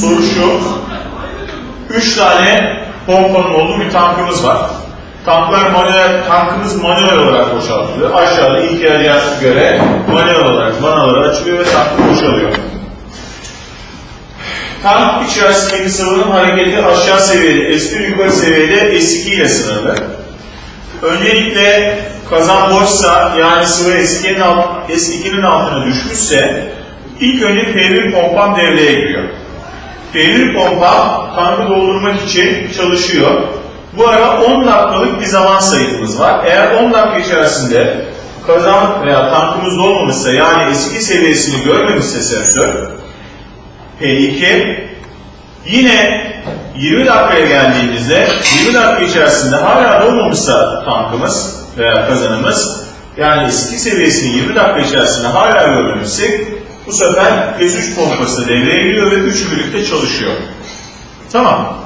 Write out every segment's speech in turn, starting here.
soru şu. Üç tane pompanın olduğu bir tankımız var. Tanklar manuel, tankımız manuel olarak boşaltılıyor. Aşağıda ilk yarıya göre manuel olarak vanaları açılıyor ve tankı boşalıyor. Tank içerisindeki sıvının hareketi aşağı seviyede, S1 yukarı seviyede S2 ile sınırlı. Öncelikle kazan boşsa yani sıvı S2'nin alt, S2'nin altına düşmüşse ilk önce P1 pompam devreye giriyor. P1 pompa tankı doldurmak için çalışıyor. Bu arada 10 dakikalık bir zaman sayımız var. Eğer 10 dakika içerisinde kazan veya tankımız dolmamışsa yani S2 seviyesini görmemişse sensör P2 yine 20 dakikaya geldiğimizde 20 dakika içerisinde hala dolmamışsa tankımız veya kazanımız yani S2 seviyesini 20 dakika içerisinde hala görmemişsek bu sefer S3 pompası devreye giriyor ve üçü birlikte çalışıyor. Tamam.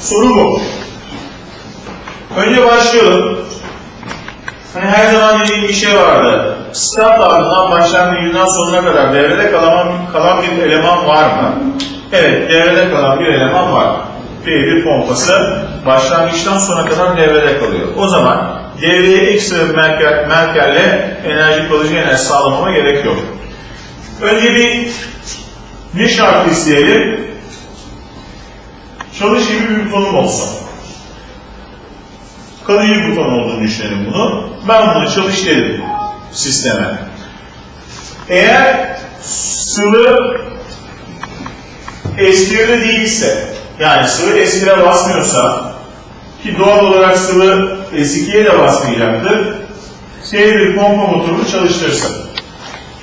Soru bu. Önce başlayalım. Hani her zaman dediğim bir şey vardı. Start ardından başlangıcından sonuna kadar devrede kalan, kalan bir eleman var mı? Evet, devrede kalan bir eleman var. P1 pompası başlangıçtan sona kadar devrede kalıyor. O zaman devreye ekstra bir merker, merkerle enerji kalıcı enerji sağlamama gerek yok. Önce bir ne şart isteyelim? Çalış gibi bir butonum olsun. Kalıcı buton olduğunu düşünelim bunu. Ben bunu çalış dedim sisteme. Eğer sıvı S1'de değilse, yani sıvı S1'e basmıyorsa, ki doğal olarak sıvı S2'ye de basmayacaktır, T1 pompa motorunu çalıştırsın.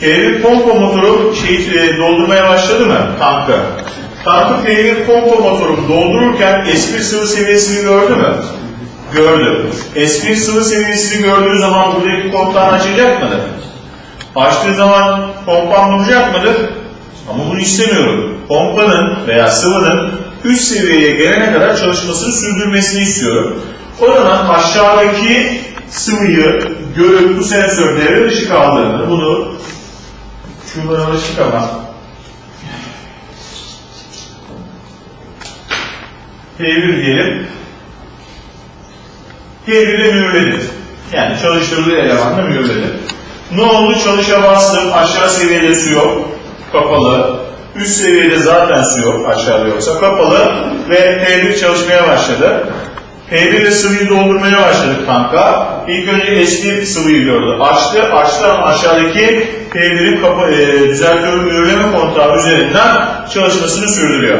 T1 pompa motoru şey, e, doldurmaya başladı mı tankı? Tankı T1 pompa motoru doldururken S1 sıvı seviyesini gördü mü? Gördü. S1 sıvı seviyesini gördüğü zaman buradaki kontağını açacak mıdır? Açtığı zaman pompam duracak mıdır? Ama bunu istemiyorum. Pompanın veya sıvının üst seviyeye gelene kadar çalışmasını sürdürmesini istiyorum. O zaman aşağıdaki sıvıyı görüp bu sensör devre dışı kaldığını, bunu şuradan alışık ama T1 diyelim. T1'de mühürledi. Yani çalıştırdığı elemanla mühürledi. Ne oldu? Çalışa bastım. Aşağı seviyede su yok. Kapalı. Üst seviyede zaten su yok. Aşağıda yoksa. Kapalı. Ve T1 çalışmaya başladı. P1 ile sıvıyı doldurmaya başladık tanka. İlk önce S1 sıvıyı gördü. Açtı. Açtı ama aşağıdaki P1'in kapa- e, düzeltörü mühürleme kontağı üzerinden çalışmasını sürdürüyor.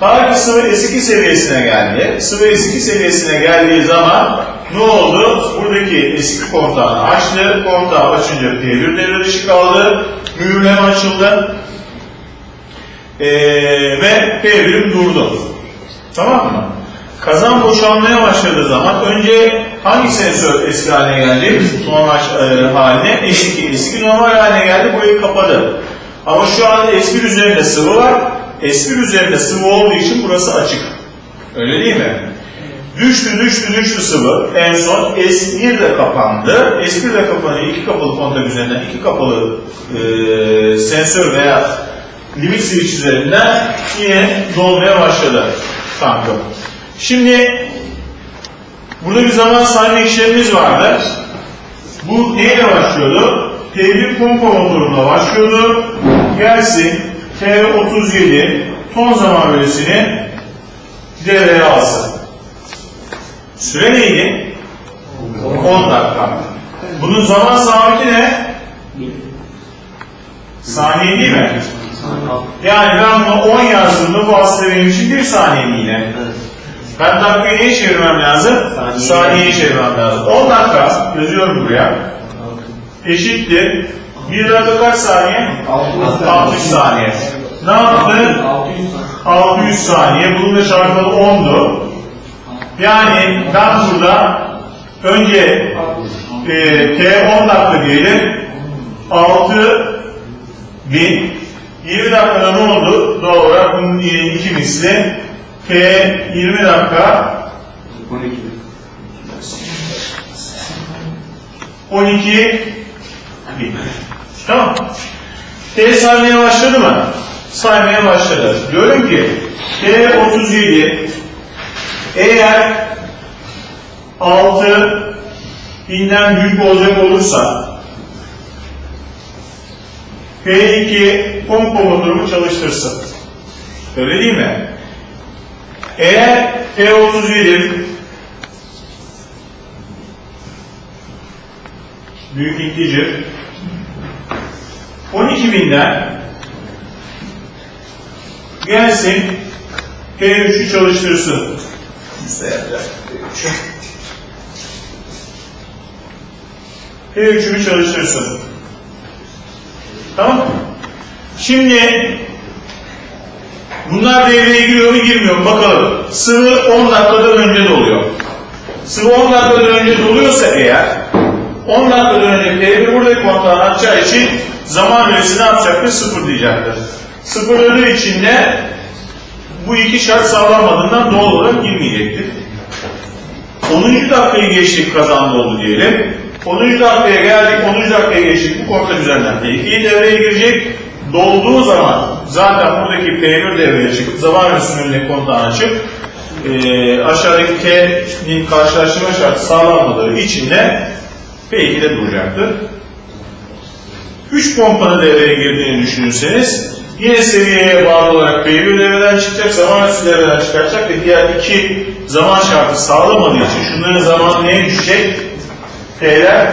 Ta sıvı S2 seviyesine geldi. Sıvı S2 seviyesine geldiği zaman ne oldu? Buradaki S2 kontağını açtı. Kontağı açınca P1 devre dışı kaldı. Mühürleme açıldı. Ee, ve P1'im durdu. Tamam mı? Kazan boşalmaya başladığı zaman önce hangi sensör eski haline geldi? Normal e, haline. S2. S2 normal haline geldi. Burayı kapadı. Ama şu an S1 üzerinde sıvı var. S1 üzerinde sıvı olduğu için burası açık. Öyle değil mi? Düştü, düştü, düştü sıvı. En son S1 de kapandı. S1 de kapanıyor. İki kapalı kontak üzerinden iki kapalı e, sensör veya limit switch üzerinden yine dolmaya başladı tankım. Şimdi burada bir zaman sayma işlemimiz vardı. Bu neyle başlıyordu? T1 pompa motoruna başlıyordu. Gelsin T37 ton zaman bölüsünü devreye alsın. Süre neydi? 10 dakika. Bunun zaman sabiti ne? Saniye değil mi? Yani ben bunu 10 yazdığımda bu aslında benim için 1 saniye mi yine? Ben dakikayı neye çevirmem lazım? Saniye. Saniyeye çevirmem lazım. 10 dakika yazıyorum buraya. Eşittir. 1 dakika kaç saniye? 60 saniye. Ne yaptı? 600 saniye. Bunun da çarpımı 10'du. Yani ben burada önce e, T 10 dakika diyelim. 6 bin 20 dakikada ne oldu? Doğal olarak bunun iki misli. T 20 dakika 12 bin. Tamam. T saymaya başladı mı? Saymaya başladı. Diyorum ki T37 eğer 6 binden büyük olacak olursa P2 pompa motorumu çalıştırsın. Öyle değil mi? Eğer T37 büyük integer 12 binden gelsin P3'ü çalıştırsın. P3'ümü çalıştırsın. Tamam mı? Şimdi bunlar devreye giriyor mu girmiyor mu bakalım. Sıvı 10 dakikadan önce doluyor. Sıvı 10 dakikadan önce doluyorsa eğer 10 dakikadan önce devre buradaki kontağını açacağı için zaman verisi ne yapacaktır? Sıfır diyecektir. Sıfırladığı için de bu iki şart sağlanmadığından doğal olarak girmeyecektir. 10. dakikayı geçtik kazandı oldu diyelim. 10. dakikaya geldik, 10. dakikaya geçtik. Bu konta düzenlen P2'yi devreye girecek. Dolduğu zaman zaten buradaki P1 devreye çıkıp zaman üstünün önüne kontağını açıp eee aşağıdaki T'nin karşılaştırma şartı sağlanmadığı için de P2'de duracaktır. 3 pompanın devreye girdiğini düşünürseniz yine seviyeye bağlı olarak P1 devreden çıkacak, zaman üstü devreden çıkacak ve diğer iki zaman şartı sağlamadığı için şunların zamanı neye düşecek? T'ler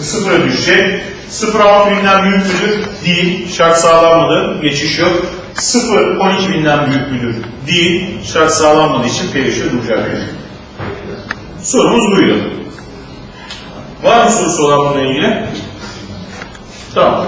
sıfıra düşecek. 0 binden büyük müdür? Değil. Şart sağlanmadı. Geçiş yok. 0 12 binden büyük müdür? Değil. Şart sağlanmadığı için P3'e duracak. Sorumuz buydu. Var mı sorusu olan bununla ilgili? Tamam.